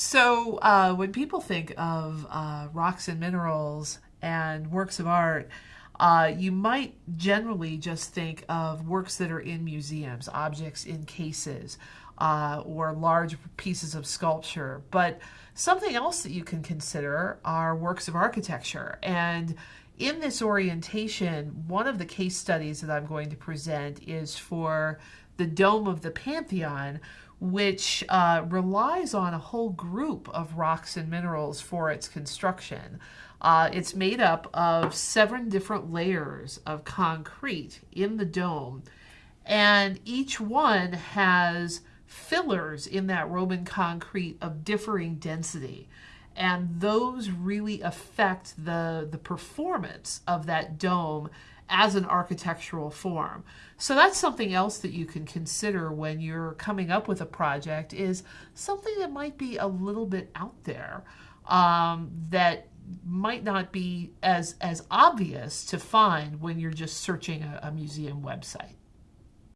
So uh, when people think of uh, rocks and minerals and works of art, uh, you might generally just think of works that are in museums, objects in cases, uh, or large pieces of sculpture. But something else that you can consider are works of architecture. And in this orientation, one of the case studies that I'm going to present is for the Dome of the Pantheon, which uh, relies on a whole group of rocks and minerals for its construction. Uh, it's made up of seven different layers of concrete in the dome, and each one has fillers in that Roman concrete of differing density. And those really affect the, the performance of that dome as an architectural form. So that's something else that you can consider when you're coming up with a project is something that might be a little bit out there um, that might not be as, as obvious to find when you're just searching a, a museum website.